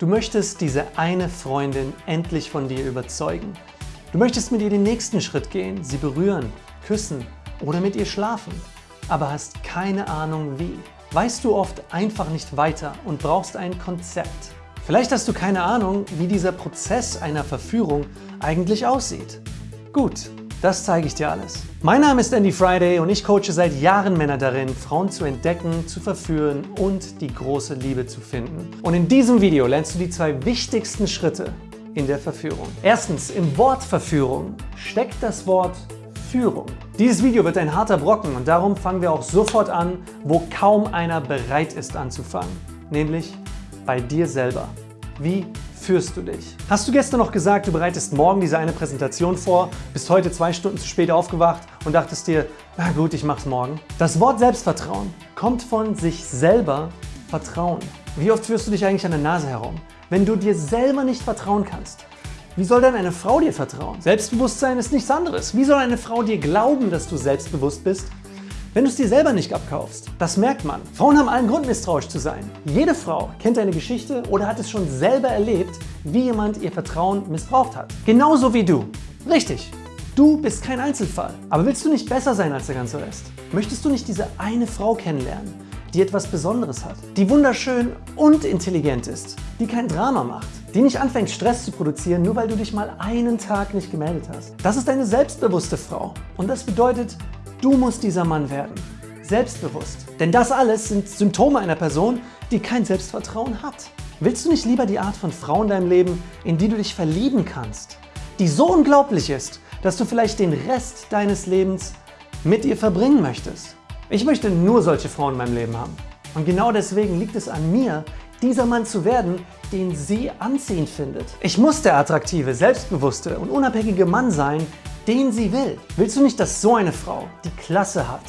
Du möchtest diese eine Freundin endlich von dir überzeugen. Du möchtest mit ihr den nächsten Schritt gehen, sie berühren, küssen oder mit ihr schlafen, aber hast keine Ahnung wie. Weißt du oft einfach nicht weiter und brauchst ein Konzept. Vielleicht hast du keine Ahnung, wie dieser Prozess einer Verführung eigentlich aussieht. Gut, das zeige ich dir alles. Mein Name ist Andy Friday und ich coache seit Jahren Männer darin, Frauen zu entdecken, zu verführen und die große Liebe zu finden. Und in diesem Video lernst du die zwei wichtigsten Schritte in der Verführung. Erstens, im Wort Verführung steckt das Wort Führung. Dieses Video wird ein harter Brocken und darum fangen wir auch sofort an, wo kaum einer bereit ist anzufangen, nämlich bei dir selber. Wie führst du dich? Hast du gestern noch gesagt, du bereitest morgen diese eine Präsentation vor, bist heute zwei Stunden zu spät aufgewacht und dachtest dir, na gut, ich mach's morgen? Das Wort Selbstvertrauen kommt von sich selber vertrauen. Wie oft führst du dich eigentlich an der Nase herum? Wenn du dir selber nicht vertrauen kannst, wie soll denn eine Frau dir vertrauen? Selbstbewusstsein ist nichts anderes. Wie soll eine Frau dir glauben, dass du selbstbewusst bist, wenn du es dir selber nicht abkaufst. Das merkt man. Frauen haben allen Grund, misstrauisch zu sein. Jede Frau kennt eine Geschichte oder hat es schon selber erlebt, wie jemand ihr Vertrauen missbraucht hat. Genauso wie du. Richtig. Du bist kein Einzelfall. Aber willst du nicht besser sein als der ganze Rest? Möchtest du nicht diese eine Frau kennenlernen, die etwas Besonderes hat, die wunderschön und intelligent ist, die kein Drama macht, die nicht anfängt Stress zu produzieren, nur weil du dich mal einen Tag nicht gemeldet hast. Das ist eine selbstbewusste Frau und das bedeutet, Du musst dieser Mann werden. Selbstbewusst. Denn das alles sind Symptome einer Person, die kein Selbstvertrauen hat. Willst du nicht lieber die Art von Frau in deinem Leben, in die du dich verlieben kannst, die so unglaublich ist, dass du vielleicht den Rest deines Lebens mit ihr verbringen möchtest? Ich möchte nur solche Frauen in meinem Leben haben. Und genau deswegen liegt es an mir, dieser Mann zu werden, den sie anziehend findet. Ich muss der attraktive, selbstbewusste und unabhängige Mann sein, den sie will. Willst du nicht, dass so eine Frau, die Klasse hat,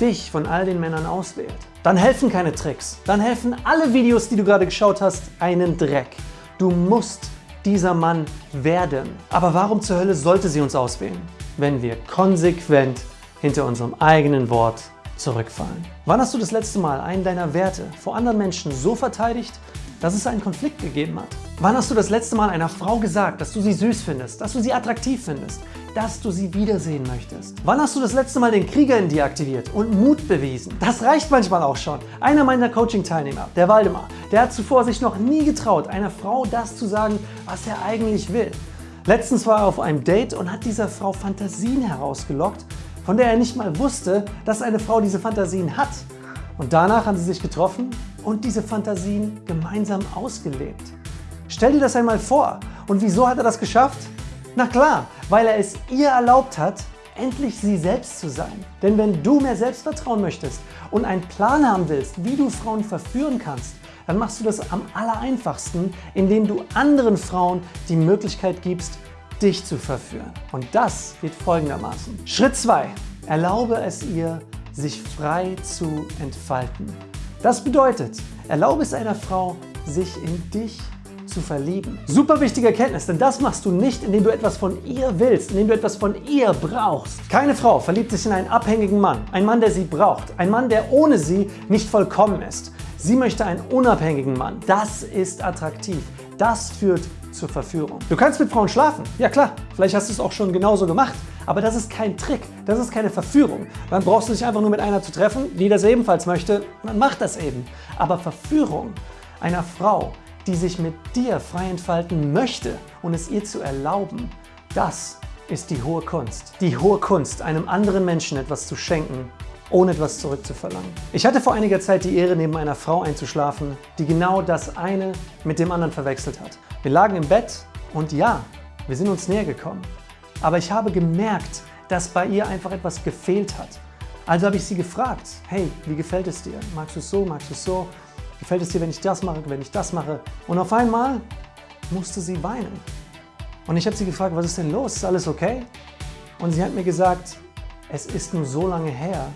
dich von all den Männern auswählt? Dann helfen keine Tricks. Dann helfen alle Videos, die du gerade geschaut hast, einen Dreck. Du musst dieser Mann werden. Aber warum zur Hölle sollte sie uns auswählen, wenn wir konsequent hinter unserem eigenen Wort zurückfallen? Wann hast du das letzte Mal einen deiner Werte vor anderen Menschen so verteidigt, dass es einen Konflikt gegeben hat? Wann hast du das letzte Mal einer Frau gesagt, dass du sie süß findest, dass du sie attraktiv findest, dass du sie wiedersehen möchtest? Wann hast du das letzte Mal den Krieger in dir aktiviert und Mut bewiesen? Das reicht manchmal auch schon. Einer meiner Coaching-Teilnehmer, der Waldemar, der hat zuvor sich noch nie getraut, einer Frau das zu sagen, was er eigentlich will. Letztens war er auf einem Date und hat dieser Frau Fantasien herausgelockt, von der er nicht mal wusste, dass eine Frau diese Fantasien hat. Und danach haben sie sich getroffen und diese Fantasien gemeinsam ausgelebt. Stell dir das einmal vor. Und wieso hat er das geschafft? Na klar, weil er es ihr erlaubt hat, endlich sie selbst zu sein. Denn wenn du mehr Selbstvertrauen möchtest und einen Plan haben willst, wie du Frauen verführen kannst, dann machst du das am allereinfachsten, indem du anderen Frauen die Möglichkeit gibst, dich zu verführen. Und das geht folgendermaßen. Schritt 2. Erlaube es ihr, sich frei zu entfalten. Das bedeutet, erlaube es einer Frau, sich in dich zu verlieben. Super wichtige Erkenntnis, denn das machst du nicht, indem du etwas von ihr willst, indem du etwas von ihr brauchst. Keine Frau verliebt sich in einen abhängigen Mann, einen Mann, der sie braucht, einen Mann, der ohne sie nicht vollkommen ist. Sie möchte einen unabhängigen Mann. Das ist attraktiv. Das führt zur Verführung. Du kannst mit Frauen schlafen. Ja klar, vielleicht hast du es auch schon genauso gemacht. Aber das ist kein Trick, das ist keine Verführung. Dann brauchst du dich einfach nur mit einer zu treffen, die das ebenfalls möchte. Man macht das eben. Aber Verführung einer Frau, die sich mit dir frei entfalten möchte und es ihr zu erlauben, das ist die hohe Kunst. Die hohe Kunst, einem anderen Menschen etwas zu schenken, ohne etwas zurückzuverlangen. Ich hatte vor einiger Zeit die Ehre, neben einer Frau einzuschlafen, die genau das eine mit dem anderen verwechselt hat. Wir lagen im Bett und ja, wir sind uns näher gekommen. Aber ich habe gemerkt, dass bei ihr einfach etwas gefehlt hat. Also habe ich sie gefragt, hey, wie gefällt es dir? Magst du es so, magst du es so? Gefällt es dir, wenn ich das mache, wenn ich das mache? Und auf einmal musste sie weinen. Und ich habe sie gefragt, was ist denn los? Ist alles okay? Und sie hat mir gesagt, es ist nur so lange her,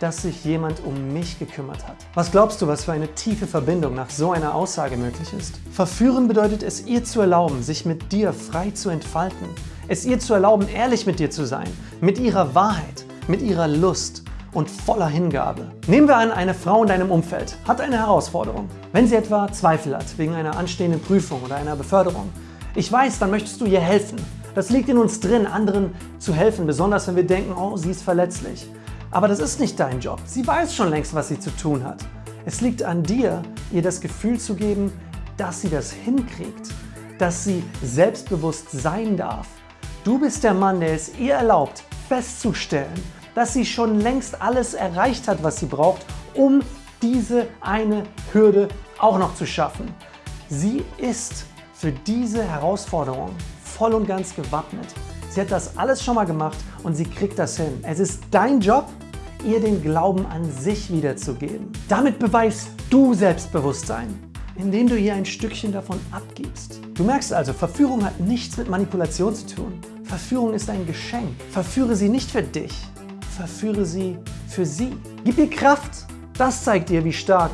dass sich jemand um mich gekümmert hat. Was glaubst du, was für eine tiefe Verbindung nach so einer Aussage möglich ist? Verführen bedeutet es ihr zu erlauben, sich mit dir frei zu entfalten. Es ihr zu erlauben, ehrlich mit dir zu sein, mit ihrer Wahrheit, mit ihrer Lust und voller Hingabe. Nehmen wir an, eine Frau in deinem Umfeld hat eine Herausforderung. Wenn sie etwa Zweifel hat wegen einer anstehenden Prüfung oder einer Beförderung. Ich weiß, dann möchtest du ihr helfen. Das liegt in uns drin, anderen zu helfen, besonders wenn wir denken, oh, sie ist verletzlich. Aber das ist nicht dein Job. Sie weiß schon längst, was sie zu tun hat. Es liegt an dir, ihr das Gefühl zu geben, dass sie das hinkriegt, dass sie selbstbewusst sein darf. Du bist der Mann, der es ihr erlaubt, festzustellen, dass sie schon längst alles erreicht hat, was sie braucht, um diese eine Hürde auch noch zu schaffen. Sie ist für diese Herausforderung voll und ganz gewappnet. Sie hat das alles schon mal gemacht und sie kriegt das hin. Es ist dein Job, ihr den Glauben an sich wiederzugeben. Damit beweist du Selbstbewusstsein, indem du ihr ein Stückchen davon abgibst. Du merkst also, Verführung hat nichts mit Manipulation zu tun. Verführung ist ein Geschenk. Verführe sie nicht für dich, verführe sie für sie. Gib ihr Kraft. Das zeigt dir, wie stark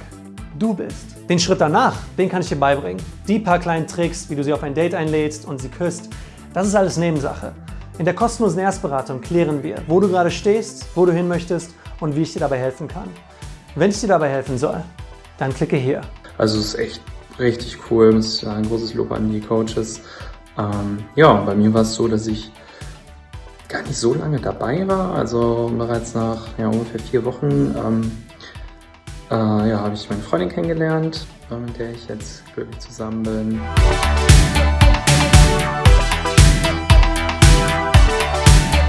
du bist. Den Schritt danach, den kann ich dir beibringen. Die paar kleinen Tricks, wie du sie auf ein Date einlädst und sie küsst, das ist alles Nebensache. In der kostenlosen Erstberatung klären wir, wo du gerade stehst, wo du hin möchtest und wie ich dir dabei helfen kann. Wenn ich dir dabei helfen soll, dann klicke hier. Also es ist echt richtig cool, muss ich sagen. Großes Lob an die Coaches. Ähm, ja, bei mir war es so, dass ich gar nicht so lange dabei war. Also bereits nach ja, ungefähr vier Wochen ähm, äh, ja, habe ich meine Freundin kennengelernt, mit der ich jetzt glücklich zusammen bin.